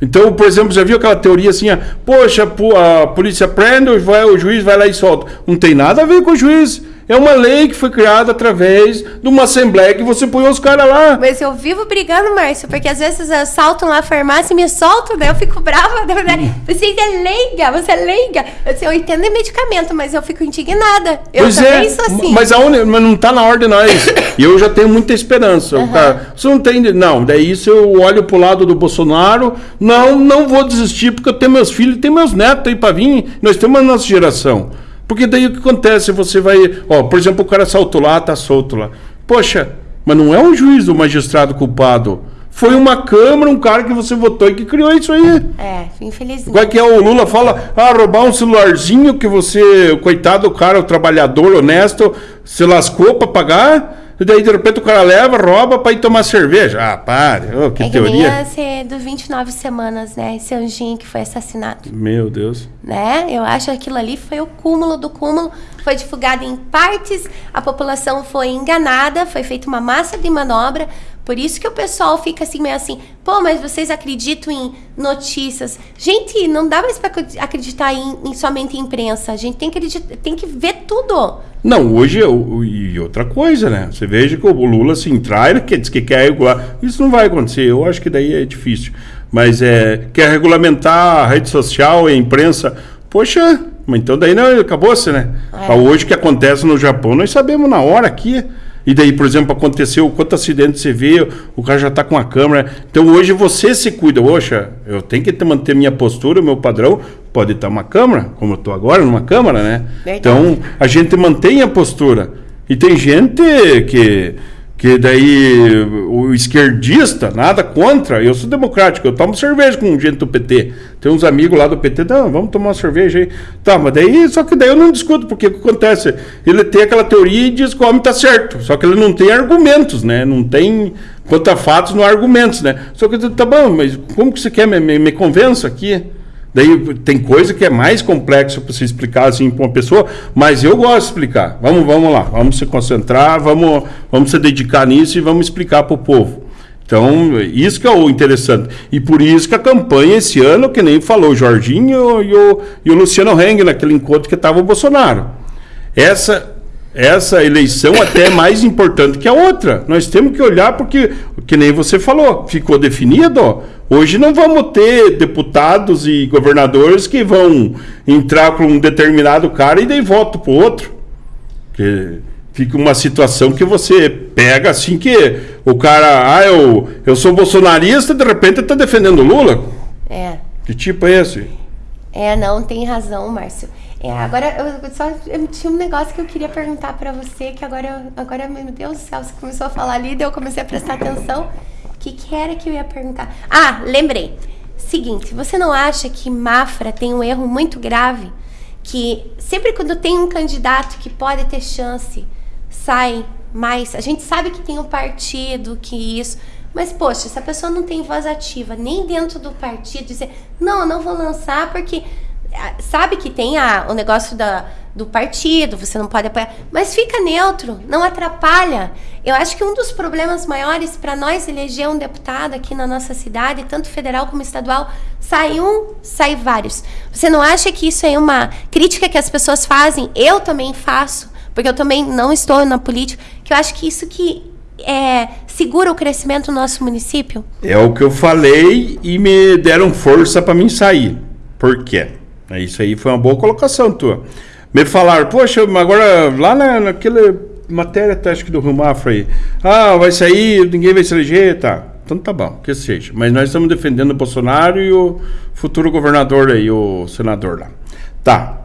Então, por exemplo, já viu aquela teoria assim, poxa, a polícia prende, o juiz vai lá e solta. Não tem nada a ver com o juiz. É uma lei que foi criada através de uma assembleia que você põe os caras lá. Mas eu vivo brigando, Márcio, porque às vezes assaltam lá a farmácia e me soltam, né? Eu fico brava. Né? Você é leiga, você é leiga. Eu, eu entendo medicamento, mas eu fico indignada. Eu pois também é, sou assim. Mas, aonde, mas não está na ordem nós. E eu já tenho muita esperança. Uhum. Cara, você não tem. Não, daí se eu olho pro lado do Bolsonaro, não, não vou desistir, porque eu tenho meus filhos tenho meus netos aí para vir. Nós temos a nossa geração. Porque daí o que acontece? Você vai. Ó, por exemplo, o cara saltou lá, tá solto lá. Poxa, mas não é um juiz o magistrado culpado. Foi uma Câmara, um cara que você votou e que criou isso aí. É, infelizmente. Igual que é o Lula fala, ah, roubar um celularzinho que você, coitado do cara, o trabalhador honesto, se lascou para pagar. E daí, de repente, o cara leva, rouba para ir tomar cerveja. Ah, pare. Oh, que é que teoria. ser do 29 semanas, né? Esse anjinho que foi assassinado. Meu Deus. Né? Eu acho que aquilo ali foi o cúmulo do cúmulo. Foi divulgado em partes, a população foi enganada, foi feita uma massa de manobra. Por isso que o pessoal fica assim, meio assim, pô, mas vocês acreditam em notícias? Gente, não dá mais para acreditar em, em, somente imprensa. A gente tem que, tem que ver tudo. Não, hoje, e outra coisa, né? Você veja que o Lula se entrar, ele diz que quer regular. Isso não vai acontecer, eu acho que daí é difícil. Mas é, quer regulamentar a rede social e a imprensa. Poxa, mas então daí não, acabou-se, né? É. Hoje o que acontece no Japão, nós sabemos na hora aqui. E daí, por exemplo, aconteceu, quanto acidente você vê, o cara já está com a câmera. Então hoje você se cuida. Poxa, eu tenho que manter minha postura, meu padrão. Pode estar uma câmera, como eu estou agora, numa câmera, né? Então a gente mantém a postura. E tem gente que que daí o esquerdista, nada contra, eu sou democrático, eu tomo cerveja com gente do PT. Tem uns amigos lá do PT, não, vamos tomar uma cerveja aí. Tá, mas daí, só que daí eu não discuto, porque o que acontece? Ele tem aquela teoria e diz que o homem tá certo, só que ele não tem argumentos, né? Não tem, quanto a fatos, não há argumentos, né? Só que eu tá bom, mas como que você quer me, me, me convença aqui? Daí tem coisa que é mais complexo para se explicar assim para uma pessoa, mas eu gosto de explicar. Vamos, vamos lá, vamos se concentrar, vamos, vamos se dedicar nisso e vamos explicar para o povo. Então, isso que é o interessante. E por isso que a campanha esse ano, que nem falou o Jorginho e o, e o Luciano Heng naquele encontro que estava o Bolsonaro. Essa essa eleição até é mais importante que a outra. Nós temos que olhar porque, que nem você falou, ficou definido. Hoje não vamos ter deputados e governadores que vão entrar com um determinado cara e daí voto para o outro. Que fica uma situação que você pega assim que o cara, ah, eu, eu sou bolsonarista, de repente está defendendo Lula. É. Que tipo é esse? É, não, tem razão, Márcio. É, agora, eu só eu tinha um negócio que eu queria perguntar para você, que agora, agora, meu Deus do céu, você começou a falar ali, daí eu comecei a prestar atenção. O que, que era que eu ia perguntar? Ah, lembrei. Seguinte, você não acha que Mafra tem um erro muito grave? Que sempre quando tem um candidato que pode ter chance, sai mais. A gente sabe que tem um partido, que isso. Mas, poxa, se a pessoa não tem voz ativa nem dentro do partido, dizer, não, eu não vou lançar porque sabe que tem a, o negócio da, do partido, você não pode apoiar, mas fica neutro, não atrapalha. Eu acho que um dos problemas maiores para nós eleger um deputado aqui na nossa cidade, tanto federal como estadual, sai um, sai vários. Você não acha que isso é uma crítica que as pessoas fazem? Eu também faço, porque eu também não estou na política, que eu acho que isso que é, segura o crescimento do nosso município? É o que eu falei e me deram força para mim sair. Por quê? É, isso aí foi uma boa colocação tua. Me falaram, poxa, agora lá na, naquela matéria, tá, acho que do Rio Mafra aí, ah, vai sair, ninguém vai se eleger, tá. Então tá bom, que seja. Mas nós estamos defendendo o Bolsonaro e o futuro governador aí, o senador lá. Tá.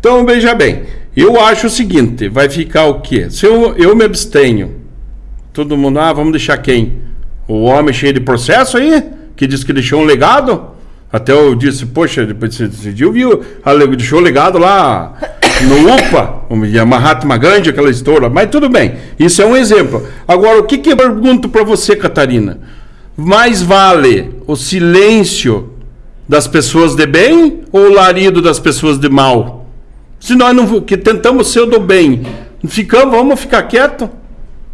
Então, veja bem, eu acho o seguinte, vai ficar o quê? Se eu, eu me abstenho, todo mundo, ah, vamos deixar quem? O homem cheio de processo aí, que diz que deixou um legado? Até eu disse, poxa, depois você viu, viu, deixou o legado lá no UPA, o Mahatma Gandhi, aquela história, mas tudo bem, isso é um exemplo. Agora, o que, que eu pergunto para você, Catarina? Mais vale o silêncio das pessoas de bem ou o larido das pessoas de mal? Se nós não que tentamos ser do bem, ficamos, vamos ficar quieto?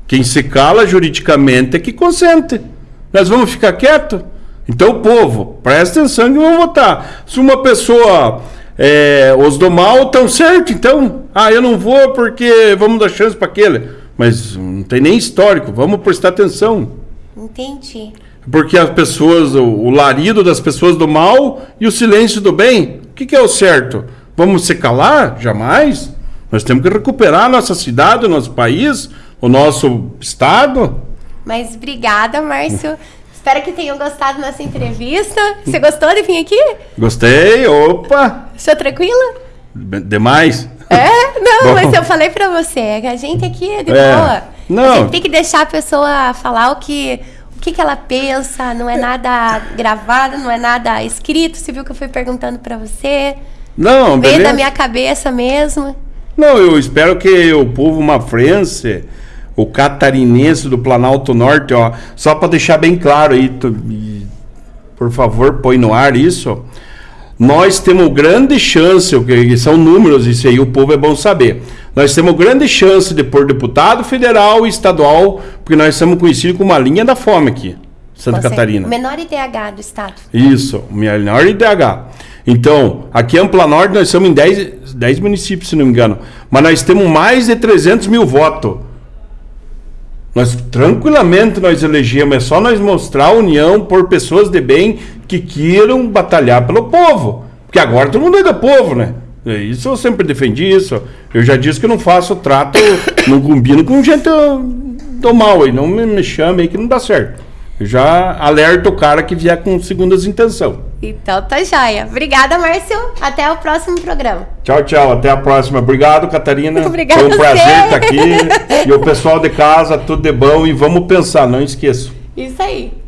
Quem se cala juridicamente é que consente. Nós vamos ficar quieto? Então, povo, presta atenção que vão votar. Se uma pessoa é, os do mal estão certo, então. Ah, eu não vou porque vamos dar chance para aquele. Mas não tem nem histórico, vamos prestar atenção. Entendi. Porque as pessoas, o, o larido das pessoas do mal e o silêncio do bem, o que, que é o certo? Vamos se calar? Jamais. Nós temos que recuperar a nossa cidade, o nosso país, o nosso estado. Mas obrigada, Márcio. Espero que tenham gostado da nossa entrevista. Você gostou de vir aqui? Gostei, opa! Estou tranquila? Demais? É? Não, mas eu falei pra você, que a gente aqui é de é. boa. Não. A gente tem que deixar a pessoa falar o que, o que, que ela pensa, não é nada gravado, não é nada escrito. Você viu que eu fui perguntando pra você? Não, Veio da minha cabeça mesmo. Não, eu espero que o povo mafrense o catarinense do Planalto Norte, ó, só para deixar bem claro aí, tu, por favor, põe no ar isso. Nós temos grande chance, que são números, isso aí o povo é bom saber. Nós temos grande chance de pôr deputado federal e estadual, porque nós somos conhecidos como uma linha da fome aqui, Santa Você, Catarina. Menor IDH do estado. Isso, menor IDH. Então, aqui em Ampla Norte nós somos em 10, 10 municípios, se não me engano. Mas nós temos mais de 300 mil votos. Nós tranquilamente nós elegemos, é só nós mostrar a união por pessoas de bem que queiram batalhar pelo povo. Porque agora todo mundo é do povo, né? É isso eu sempre defendi isso. Eu já disse que não faço trato, não combino com gente do mal aí. Não me, me chame aí que não dá certo. Eu já alerto o cara que vier com segundas intenções. Então tá joia. Obrigada, Márcio. Até o próximo programa. Tchau, tchau. Até a próxima. Obrigado, Catarina. Obrigada. Foi um prazer estar aqui. e o pessoal de casa, tudo de bom. E vamos pensar, não esqueça. Isso aí.